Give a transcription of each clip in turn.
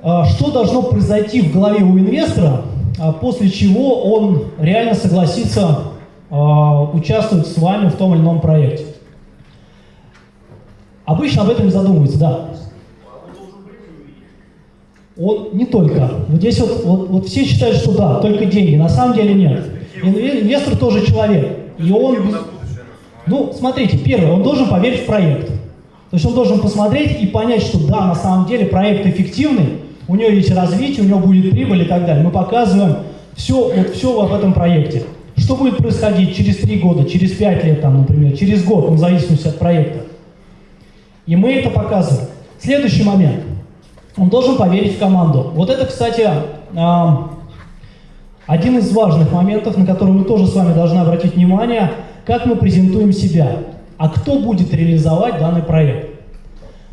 А, что должно произойти в голове у инвестора, а, после чего он реально согласится а, участвовать с вами в том или ином проекте? Обычно об этом задумывается, да. Он не только. Вот здесь вот, вот, вот все считают, что да, только деньги. На самом деле нет. Инвестор тоже человек. И он... Ну, смотрите, первое, он должен поверить в проект. То есть он должен посмотреть и понять, что да, на самом деле проект эффективный, у него есть развитие, у него будет прибыль и так далее. Мы показываем все, вот все об этом проекте. Что будет происходить через три года, через пять лет, там, например, через год, в зависимости от проекта. И мы это показываем. Следующий момент. Он должен поверить в команду. Вот это, кстати, один из важных моментов, на который мы тоже с вами должны обратить внимание, как мы презентуем себя, а кто будет реализовать данный проект.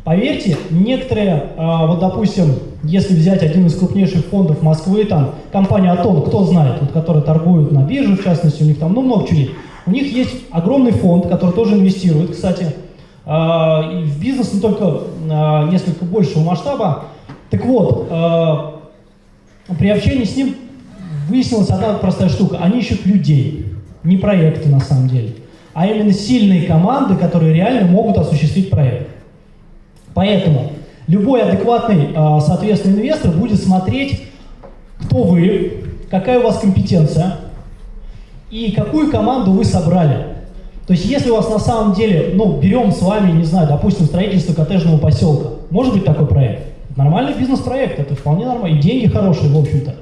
Поверьте, некоторые, а, вот допустим, если взять один из крупнейших фондов Москвы, там компания Атон, кто знает, вот, которая торгует на бирже, в частности, у них там ну, много чего есть. У них есть огромный фонд, который тоже инвестирует, кстати, а, в бизнес, но только а, несколько большего масштаба. Так вот, при общении с ним выяснилась одна простая штука. Они ищут людей, не проекты на самом деле, а именно сильные команды, которые реально могут осуществить проект. Поэтому любой адекватный, а, соответственно, инвестор будет смотреть, кто вы, какая у вас компетенция и какую команду вы собрали. То есть если у вас на самом деле, ну, берем с вами, не знаю, допустим, строительство коттеджного поселка, может быть такой проект? Нормальный бизнес-проект, это вполне нормально, и деньги хорошие, в общем-то.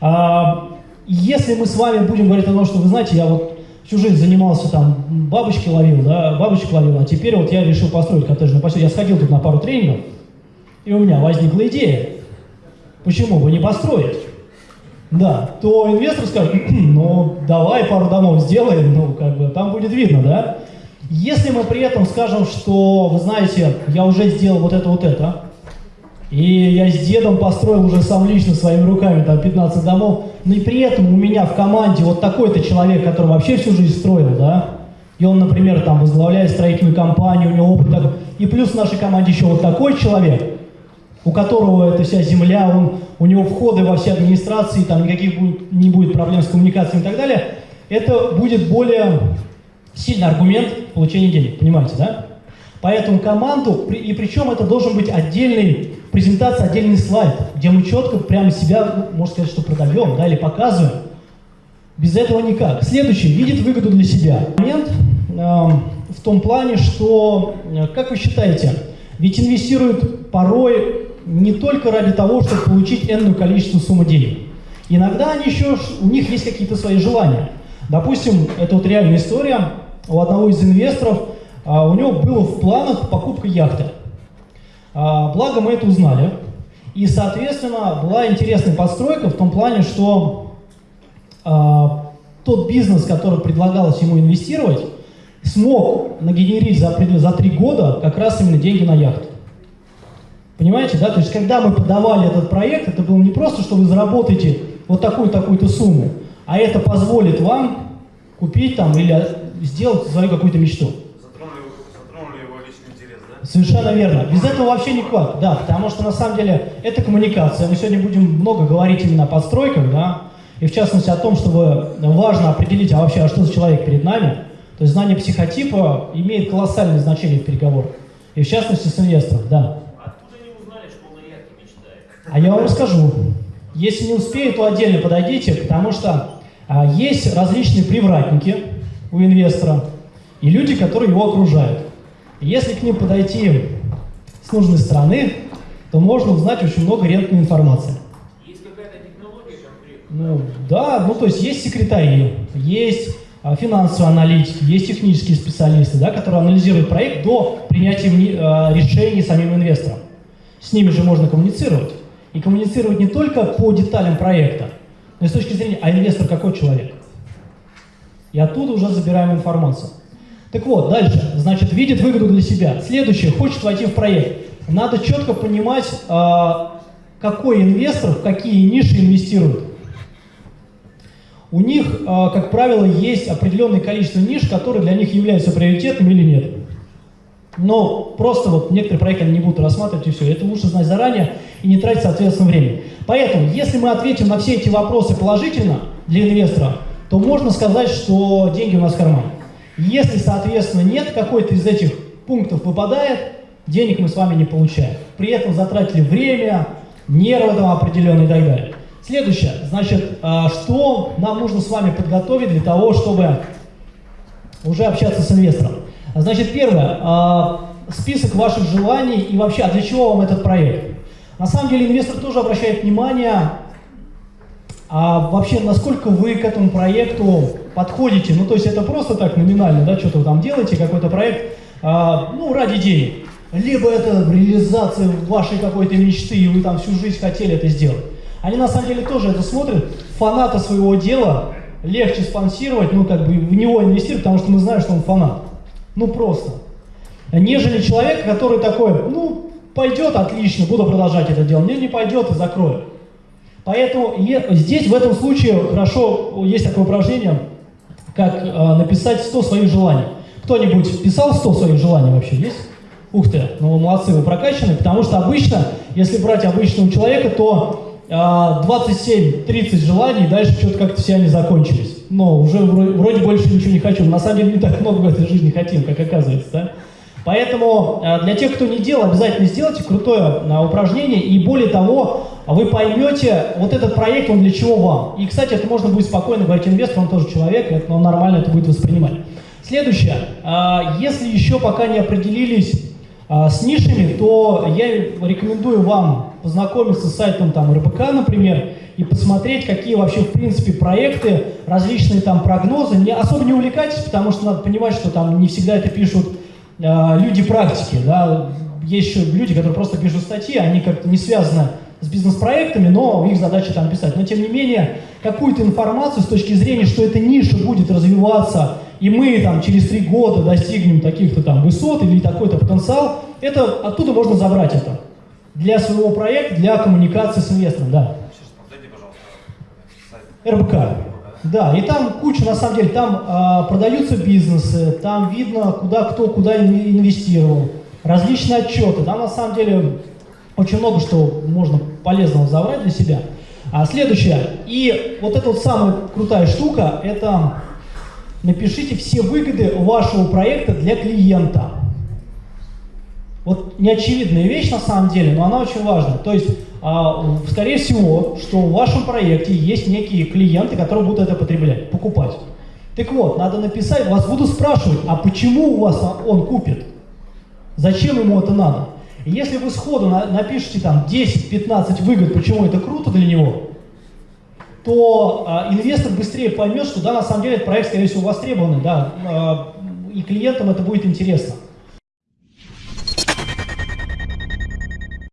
А, если мы с вами будем говорить о том, что, вы знаете, я вот всю жизнь занимался там, бабочки ловил, да, бабочек ловил, а теперь вот я решил построить коттеджный поселок. Я сходил тут на пару тренингов, и у меня возникла идея. Почему бы не построить? Да, то инвестор скажет, ну, давай пару домов сделаем, ну, как бы, там будет видно, да? Если мы при этом скажем, что, вы знаете, я уже сделал вот это, вот это, и я с дедом построил уже сам лично своими руками там 15 домов. Но и при этом у меня в команде вот такой-то человек, который вообще всю жизнь строил, да, и он, например, там возглавляет строительную компанию, у него опыт такой. И плюс в нашей команде еще вот такой человек, у которого эта вся земля, он, у него входы во все администрации, там никаких будет, не будет проблем с коммуникацией и так далее, это будет более сильный аргумент получения денег, понимаете, да? Поэтому команду, и причем это должен быть отдельный презентация, отдельный слайд, где мы четко прямо себя, можно сказать, что продаем, да, или показываем. Без этого никак. Следующий, видит выгоду для себя. Момент э, в том плане, что, э, как вы считаете, ведь инвестируют порой не только ради того, чтобы получить энную количество суммы денег. Иногда они еще, у них есть какие-то свои желания. Допустим, это вот реальная история у одного из инвесторов, а, у него было в планах покупка яхты. А, благо мы это узнали. И, соответственно, была интересная подстройка в том плане, что а, тот бизнес, который предлагалось ему инвестировать, смог нагенерить за, три года как раз именно деньги на яхту. Понимаете, да? То есть, когда мы подавали этот проект, это было не просто, что вы заработаете вот такую-такую-то сумму, а это позволит вам купить там или сделать свою какую-то мечту. Совершенно верно. Без этого вообще никак, да, потому что на самом деле это коммуникация. Мы сегодня будем много говорить именно о подстройках, да, и в частности о том, чтобы важно определить, а вообще, а что за человек перед нами. То есть знание психотипа имеет колоссальное значение в переговорах. И в частности с инвестором, да. Откуда не узнали, что он о яхте мечтает? А я вам расскажу. Если не успею, то отдельно подойдите, потому что а, есть различные привратники у инвестора и люди, которые его окружают. Если к ним подойти с нужной стороны, то можно узнать очень много редкой информации. Есть какая-то технология Ну, да, ну то есть есть секретари, есть а, финансовые аналитики, есть технические специалисты, да, которые анализируют проект до принятия а, решений самим инвестором. С ними же можно коммуницировать. И коммуницировать не только по деталям проекта, но и с точки зрения, а инвестор какой человек. И оттуда уже забираем информацию. Так вот, дальше. Значит, видит выгоду для себя. Следующее, хочет войти в проект. Надо четко понимать, а, какой инвестор в какие ниши инвестирует. У них, а, как правило, есть определенное количество ниш, которые для них являются приоритетными или нет. Но просто вот некоторые проекты они не будут рассматривать и все. Это лучше знать заранее и не тратить, соответственно, время. Поэтому, если мы ответим на все эти вопросы положительно для инвестора, то можно сказать, что деньги у нас в кармане. Если, соответственно, нет, какой-то из этих пунктов выпадает, денег мы с вами не получаем. При этом затратили время, нервы там определенные и так далее. Следующее, значит, а, что нам нужно с вами подготовить для того, чтобы уже общаться с инвестором. Значит, первое, а, список ваших желаний и вообще, а для чего вам этот проект? На самом деле инвестор тоже обращает внимание, а вообще, насколько вы к этому проекту подходите. Ну, то есть это просто так номинально, да, что-то там делаете, какой-то проект, а, ну, ради денег. Либо это реализация вашей какой-то мечты, и вы там всю жизнь хотели это сделать. Они на самом деле тоже это смотрят, фаната своего дела легче спонсировать, ну, как бы в него инвестировать, потому что мы знаем, что он фанат. Ну, просто. Нежели человек, который такой, ну, пойдет, отлично, буду продолжать это дело, мне не пойдет и закрою. Поэтому здесь, в этом случае, хорошо, есть такое упражнение, как э, написать 100 своих желаний. Кто-нибудь писал 100 своих желаний вообще, есть? Ух ты, ну вы молодцы, вы прокачаны, потому что обычно, если брать обычного человека, то э, 27-30 желаний, дальше что-то как-то все они закончились. Но уже вроде, больше ничего не хочу. На самом деле не так много в этой жизни хотим, как оказывается, да? Поэтому э, для тех, кто не делал, обязательно сделайте крутое э, упражнение, и более того, вы поймете, вот этот проект, он для чего вам. И, кстати, это можно будет спокойно говорить инвестору, он тоже человек, он нормально это будет воспринимать. Следующее, э, если еще пока не определились с нишами, то я рекомендую вам познакомиться с сайтом там РБК, например, и посмотреть, какие вообще в принципе проекты, различные там прогнозы. Не, особо не увлекайтесь, потому что надо понимать, что там не всегда это пишут э, люди практики, да, есть еще люди, которые просто пишут статьи, они как-то не связаны с бизнес-проектами, но их задача там писать. Но тем не менее, какую-то информацию с точки зрения, что эта ниша будет развиваться, и мы там через три года достигнем таких-то там высот или такой-то потенциал, это оттуда можно забрать это для своего проекта, для коммуникации с инвестором, да. РБК. Да, и там куча, на самом деле, там а, продаются бизнесы, там видно, куда кто куда инвестировал, различные отчеты, там на самом деле очень много что можно полезного забрать для себя. А следующее, и вот эта вот самая крутая штука, это напишите все выгоды вашего проекта для клиента. Вот неочевидная вещь на самом деле, но она очень важна. То есть а, скорее всего, что в вашем проекте есть некие клиенты, которые будут это потреблять, покупать. Так вот, надо написать, вас буду спрашивать, а почему у вас он купит? Зачем ему это надо? Если вы сходу напишите там 10-15 выгод, почему это круто для него, то э, инвестор быстрее поймет, что да, на самом деле этот проект, скорее всего, востребованный, да, э, и клиентам это будет интересно.